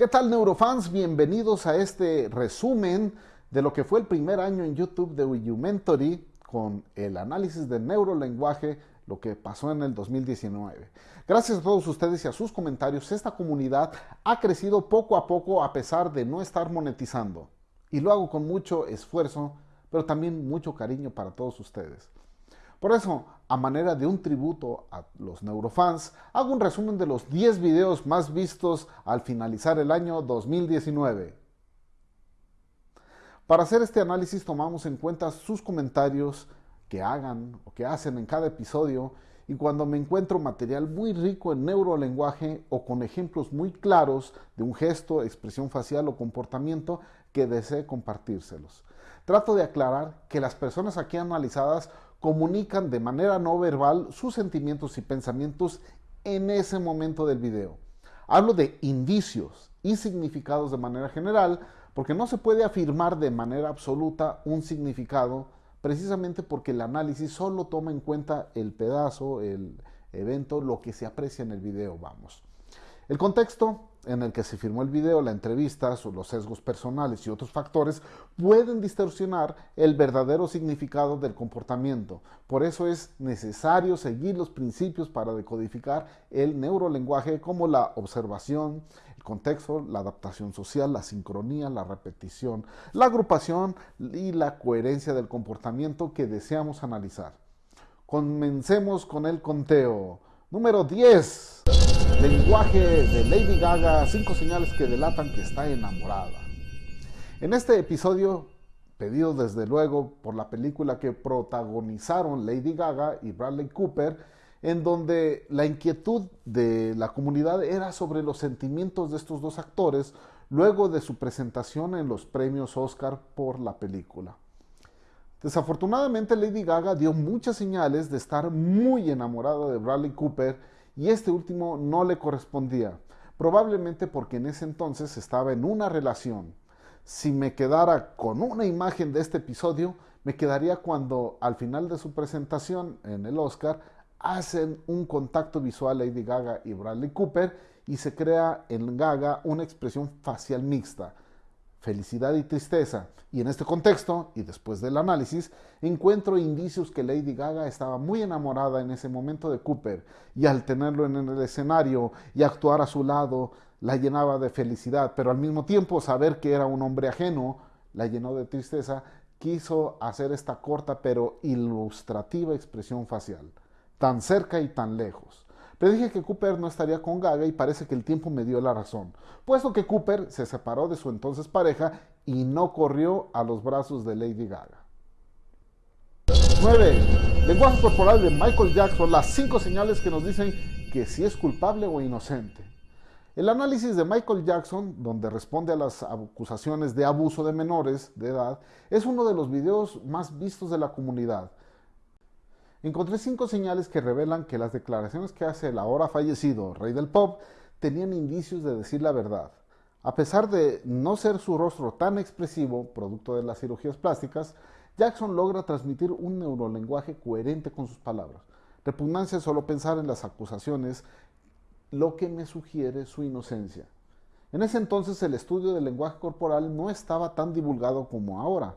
¿Qué tal neurofans? Bienvenidos a este resumen de lo que fue el primer año en YouTube de Mentory con el análisis de neurolenguaje, lo que pasó en el 2019. Gracias a todos ustedes y a sus comentarios, esta comunidad ha crecido poco a poco a pesar de no estar monetizando. Y lo hago con mucho esfuerzo, pero también mucho cariño para todos ustedes. Por eso, a manera de un tributo a los neurofans, hago un resumen de los 10 videos más vistos al finalizar el año 2019. Para hacer este análisis tomamos en cuenta sus comentarios que hagan o que hacen en cada episodio y cuando me encuentro material muy rico en neurolenguaje o con ejemplos muy claros de un gesto, expresión facial o comportamiento que desee compartírselos. Trato de aclarar que las personas aquí analizadas comunican de manera no verbal sus sentimientos y pensamientos en ese momento del video. Hablo de indicios y significados de manera general porque no se puede afirmar de manera absoluta un significado precisamente porque el análisis solo toma en cuenta el pedazo, el evento, lo que se aprecia en el video, vamos. El contexto en el que se firmó el video, la entrevista, los sesgos personales y otros factores pueden distorsionar el verdadero significado del comportamiento. Por eso es necesario seguir los principios para decodificar el neurolenguaje como la observación, el contexto, la adaptación social, la sincronía, la repetición, la agrupación y la coherencia del comportamiento que deseamos analizar. Comencemos con el conteo. Número 10. Lenguaje de Lady Gaga, cinco señales que delatan que está enamorada. En este episodio, pedido desde luego por la película que protagonizaron Lady Gaga y Bradley Cooper, en donde la inquietud de la comunidad era sobre los sentimientos de estos dos actores luego de su presentación en los premios Oscar por la película. Desafortunadamente Lady Gaga dio muchas señales de estar muy enamorada de Bradley Cooper y este último no le correspondía, probablemente porque en ese entonces estaba en una relación. Si me quedara con una imagen de este episodio, me quedaría cuando al final de su presentación en el Oscar hacen un contacto visual Lady Gaga y Bradley Cooper y se crea en Gaga una expresión facial mixta felicidad y tristeza. Y en este contexto, y después del análisis, encuentro indicios que Lady Gaga estaba muy enamorada en ese momento de Cooper y al tenerlo en el escenario y actuar a su lado, la llenaba de felicidad, pero al mismo tiempo saber que era un hombre ajeno la llenó de tristeza, quiso hacer esta corta pero ilustrativa expresión facial, tan cerca y tan lejos. Pero dije que Cooper no estaría con Gaga y parece que el tiempo me dio la razón, puesto que Cooper se separó de su entonces pareja y no corrió a los brazos de Lady Gaga. 9. Lenguaje corporal de Michael Jackson, las cinco señales que nos dicen que si es culpable o inocente. El análisis de Michael Jackson, donde responde a las acusaciones de abuso de menores de edad, es uno de los videos más vistos de la comunidad. Encontré cinco señales que revelan que las declaraciones que hace el ahora fallecido rey del pop tenían indicios de decir la verdad. A pesar de no ser su rostro tan expresivo, producto de las cirugías plásticas, Jackson logra transmitir un neurolenguaje coherente con sus palabras. Repugnancia solo pensar en las acusaciones, lo que me sugiere su inocencia. En ese entonces el estudio del lenguaje corporal no estaba tan divulgado como ahora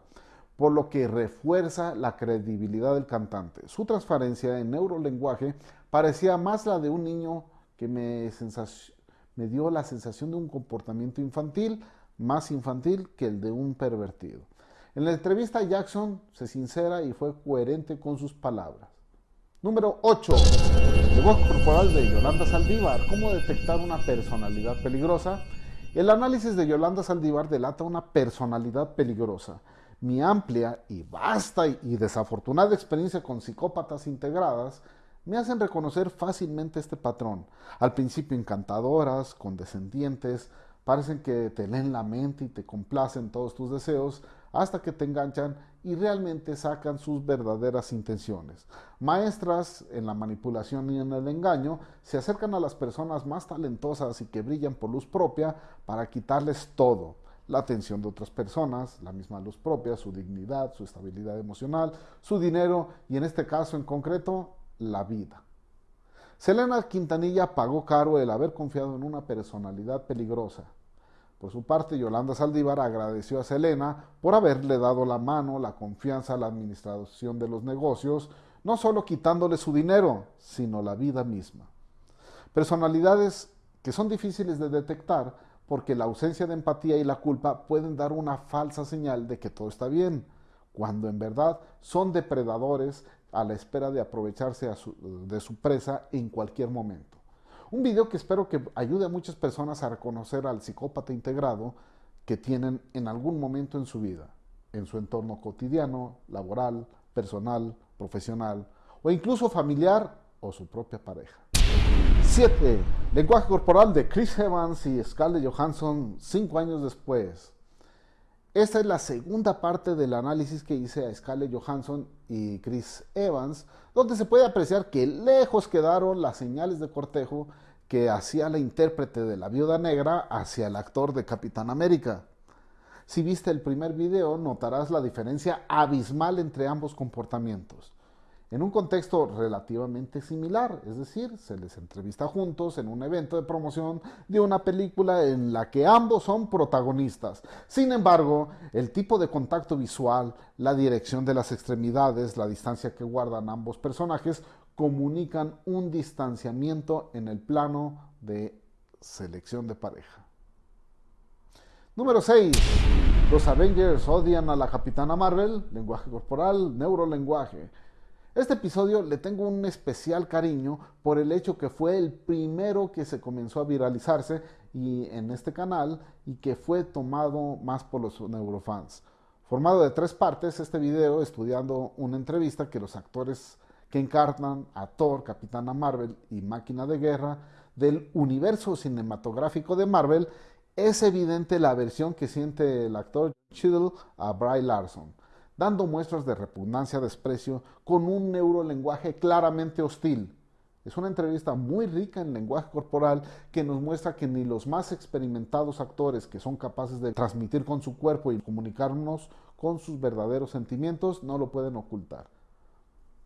por lo que refuerza la credibilidad del cantante. Su transparencia en neurolenguaje parecía más la de un niño que me, me dio la sensación de un comportamiento infantil, más infantil que el de un pervertido. En la entrevista Jackson se sincera y fue coherente con sus palabras. Número 8. El voz corporal de Yolanda Saldívar. ¿Cómo detectar una personalidad peligrosa? El análisis de Yolanda Saldívar delata una personalidad peligrosa mi amplia y vasta y desafortunada experiencia con psicópatas integradas me hacen reconocer fácilmente este patrón. Al principio encantadoras, condescendientes, parecen que te leen la mente y te complacen todos tus deseos hasta que te enganchan y realmente sacan sus verdaderas intenciones. Maestras en la manipulación y en el engaño se acercan a las personas más talentosas y que brillan por luz propia para quitarles todo la atención de otras personas, la misma luz propia, su dignidad, su estabilidad emocional, su dinero y en este caso en concreto, la vida. Selena Quintanilla pagó caro el haber confiado en una personalidad peligrosa. Por su parte, Yolanda Saldívar agradeció a Selena por haberle dado la mano, la confianza a la administración de los negocios, no solo quitándole su dinero, sino la vida misma. Personalidades que son difíciles de detectar porque la ausencia de empatía y la culpa pueden dar una falsa señal de que todo está bien, cuando en verdad son depredadores a la espera de aprovecharse de su presa en cualquier momento. Un video que espero que ayude a muchas personas a reconocer al psicópata integrado que tienen en algún momento en su vida, en su entorno cotidiano, laboral, personal, profesional o incluso familiar o su propia pareja. 7. Lenguaje corporal de Chris Evans y Scarlett Johansson cinco años después. Esta es la segunda parte del análisis que hice a Scarlett Johansson y Chris Evans, donde se puede apreciar que lejos quedaron las señales de cortejo que hacía la intérprete de la viuda negra hacia el actor de Capitán América. Si viste el primer video, notarás la diferencia abismal entre ambos comportamientos en un contexto relativamente similar, es decir, se les entrevista juntos en un evento de promoción de una película en la que ambos son protagonistas. Sin embargo, el tipo de contacto visual, la dirección de las extremidades, la distancia que guardan ambos personajes comunican un distanciamiento en el plano de selección de pareja. Número 6. Los Avengers odian a la Capitana Marvel, lenguaje corporal, neurolenguaje. Este episodio le tengo un especial cariño por el hecho que fue el primero que se comenzó a viralizarse y en este canal y que fue tomado más por los neurofans. Formado de tres partes, este video estudiando una entrevista que los actores que encarnan a Thor, Capitana Marvel y Máquina de Guerra del universo cinematográfico de Marvel, es evidente la aversión que siente el actor Chiddle a Bry Larson dando muestras de repugnancia, desprecio, con un neurolenguaje claramente hostil. Es una entrevista muy rica en lenguaje corporal que nos muestra que ni los más experimentados actores que son capaces de transmitir con su cuerpo y comunicarnos con sus verdaderos sentimientos no lo pueden ocultar.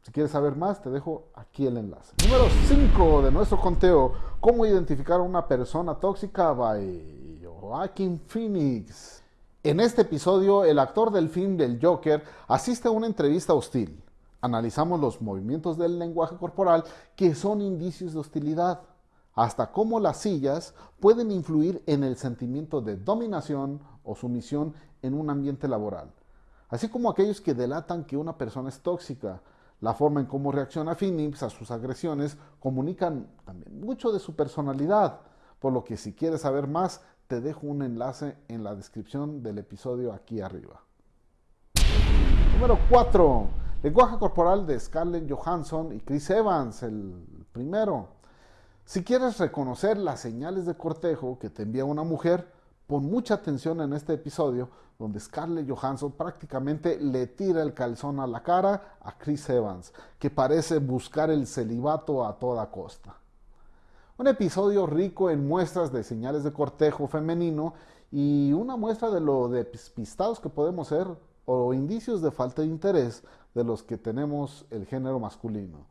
Si quieres saber más, te dejo aquí el enlace. Número 5 de nuestro conteo, cómo identificar a una persona tóxica by Joaquin Phoenix. En este episodio, el actor del film del Joker asiste a una entrevista hostil. Analizamos los movimientos del lenguaje corporal que son indicios de hostilidad, hasta cómo las sillas pueden influir en el sentimiento de dominación o sumisión en un ambiente laboral, así como aquellos que delatan que una persona es tóxica. La forma en cómo reacciona Phoenix a sus agresiones comunican también mucho de su personalidad, por lo que si quieres saber más, te dejo un enlace en la descripción del episodio aquí arriba. Número 4. Lenguaje corporal de Scarlett Johansson y Chris Evans, el primero. Si quieres reconocer las señales de cortejo que te envía una mujer, pon mucha atención en este episodio donde Scarlett Johansson prácticamente le tira el calzón a la cara a Chris Evans, que parece buscar el celibato a toda costa. Un episodio rico en muestras de señales de cortejo femenino y una muestra de lo despistados que podemos ser o indicios de falta de interés de los que tenemos el género masculino.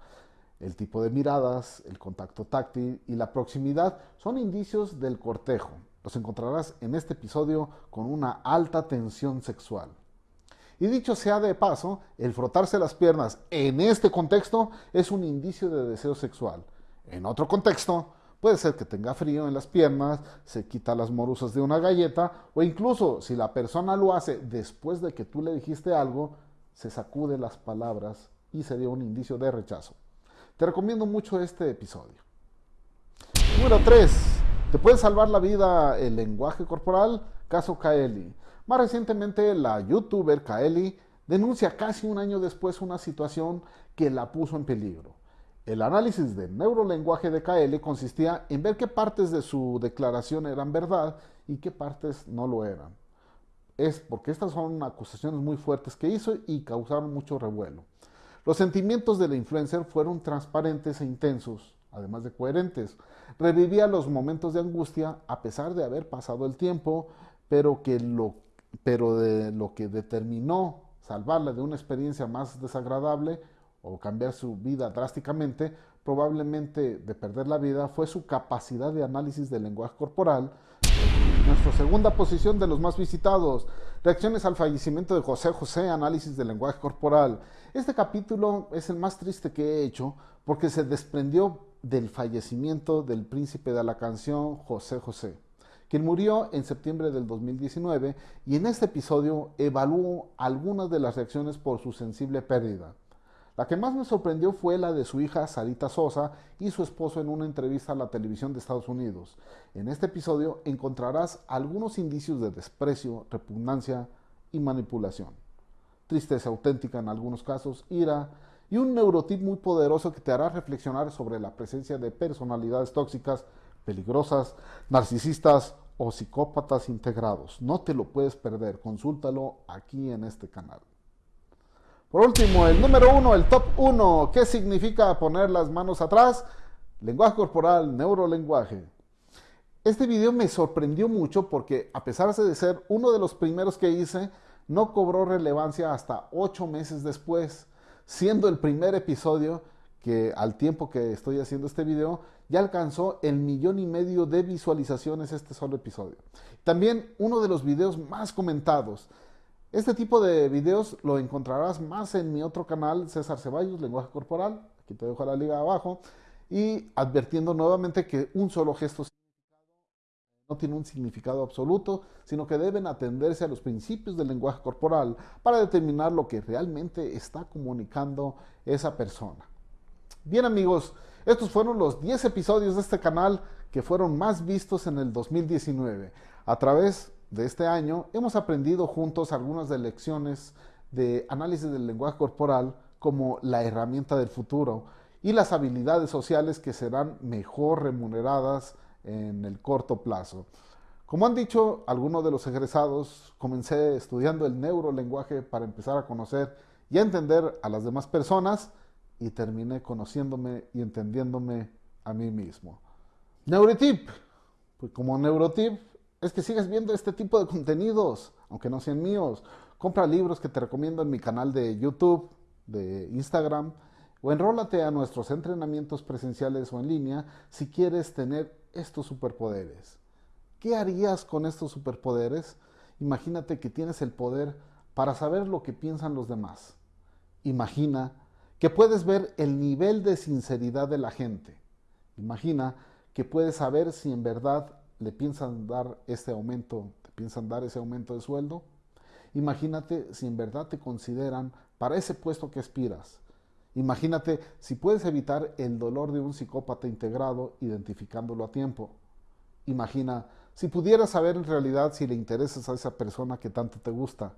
El tipo de miradas, el contacto táctil y la proximidad son indicios del cortejo. Los encontrarás en este episodio con una alta tensión sexual. Y dicho sea de paso, el frotarse las piernas en este contexto es un indicio de deseo sexual. En otro contexto, puede ser que tenga frío en las piernas, se quita las morusas de una galleta o incluso si la persona lo hace después de que tú le dijiste algo, se sacude las palabras y sería un indicio de rechazo. Te recomiendo mucho este episodio. Número 3. ¿Te puede salvar la vida el lenguaje corporal? Caso Kaeli. Más recientemente, la youtuber Kaeli denuncia casi un año después una situación que la puso en peligro. El análisis de neurolenguaje de KL consistía en ver qué partes de su declaración eran verdad y qué partes no lo eran. Es porque estas son acusaciones muy fuertes que hizo y causaron mucho revuelo. Los sentimientos de la influencer fueron transparentes e intensos, además de coherentes. Revivía los momentos de angustia a pesar de haber pasado el tiempo, pero, que lo, pero de lo que determinó salvarla de una experiencia más desagradable o cambiar su vida drásticamente, probablemente de perder la vida, fue su capacidad de análisis del lenguaje corporal Nuestra segunda posición de los más visitados. Reacciones al fallecimiento de José José, análisis del lenguaje corporal. Este capítulo es el más triste que he hecho porque se desprendió del fallecimiento del príncipe de la canción José José, quien murió en septiembre del 2019 y en este episodio evalúo algunas de las reacciones por su sensible pérdida. La que más me sorprendió fue la de su hija Sarita Sosa y su esposo en una entrevista a la televisión de Estados Unidos. En este episodio encontrarás algunos indicios de desprecio, repugnancia y manipulación. Tristeza auténtica en algunos casos, ira y un neurotip muy poderoso que te hará reflexionar sobre la presencia de personalidades tóxicas, peligrosas, narcisistas o psicópatas integrados. No te lo puedes perder, consúltalo aquí en este canal. Por último, el número uno, el top uno. ¿Qué significa poner las manos atrás? Lenguaje corporal, neurolenguaje. Este video me sorprendió mucho porque a pesar de ser uno de los primeros que hice, no cobró relevancia hasta ocho meses después, siendo el primer episodio que al tiempo que estoy haciendo este video ya alcanzó el millón y medio de visualizaciones este solo episodio. También uno de los videos más comentados. Este tipo de videos lo encontrarás más en mi otro canal, César Ceballos, Lenguaje Corporal. Aquí te dejo la liga abajo. Y advirtiendo nuevamente que un solo gesto no tiene un significado absoluto, sino que deben atenderse a los principios del lenguaje corporal para determinar lo que realmente está comunicando esa persona. Bien amigos, estos fueron los 10 episodios de este canal que fueron más vistos en el 2019. A través de este año, hemos aprendido juntos algunas de lecciones de análisis del lenguaje corporal como la herramienta del futuro y las habilidades sociales que serán mejor remuneradas en el corto plazo. Como han dicho algunos de los egresados, comencé estudiando el neurolenguaje para empezar a conocer y a entender a las demás personas y terminé conociéndome y entendiéndome a mí mismo. Neurotip. Pues como Neurotip es que sigues viendo este tipo de contenidos, aunque no sean míos. Compra libros que te recomiendo en mi canal de YouTube, de Instagram, o enrólate a nuestros entrenamientos presenciales o en línea si quieres tener estos superpoderes. ¿Qué harías con estos superpoderes? Imagínate que tienes el poder para saber lo que piensan los demás. Imagina que puedes ver el nivel de sinceridad de la gente. Imagina que puedes saber si en verdad le piensan dar este aumento, te piensan dar ese aumento de sueldo. Imagínate si en verdad te consideran para ese puesto que aspiras. Imagínate si puedes evitar el dolor de un psicópata integrado identificándolo a tiempo. Imagina si pudieras saber en realidad si le interesas a esa persona que tanto te gusta.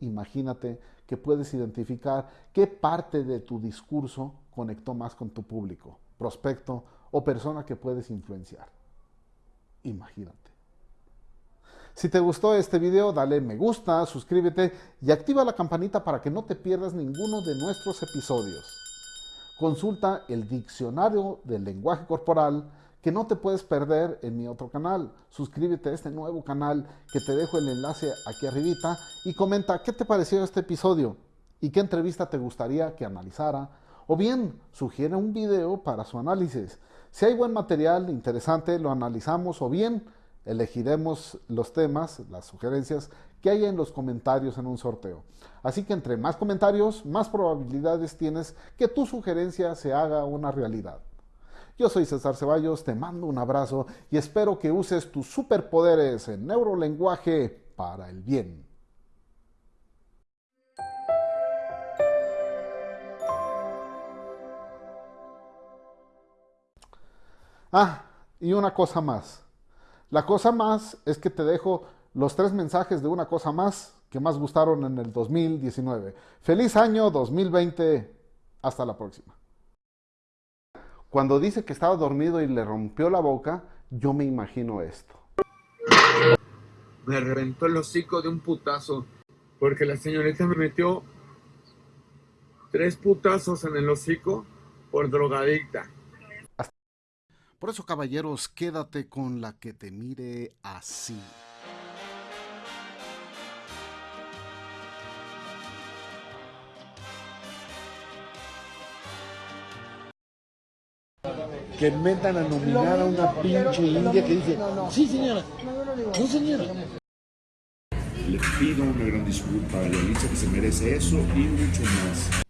Imagínate que puedes identificar qué parte de tu discurso conectó más con tu público, prospecto o persona que puedes influenciar. Imagínate. Si te gustó este video, dale me gusta, suscríbete y activa la campanita para que no te pierdas ninguno de nuestros episodios. Consulta el diccionario del lenguaje corporal que no te puedes perder en mi otro canal. Suscríbete a este nuevo canal que te dejo el enlace aquí arribita y comenta qué te pareció este episodio y qué entrevista te gustaría que analizara o bien sugiere un video para su análisis. Si hay buen material interesante, lo analizamos o bien elegiremos los temas, las sugerencias que hay en los comentarios en un sorteo. Así que entre más comentarios, más probabilidades tienes que tu sugerencia se haga una realidad. Yo soy César Ceballos, te mando un abrazo y espero que uses tus superpoderes en neurolenguaje para el bien. Ah, y una cosa más. La cosa más es que te dejo los tres mensajes de una cosa más que más gustaron en el 2019. Feliz año 2020. Hasta la próxima. Cuando dice que estaba dormido y le rompió la boca, yo me imagino esto. Me reventó el hocico de un putazo porque la señorita me metió tres putazos en el hocico por drogadicta. Por eso, caballeros, quédate con la que te mire así. que metan a nominar a una pinche india que dice, sí señora, no señora. Le pido una gran disculpa a Yalitza que se merece eso y mucho más.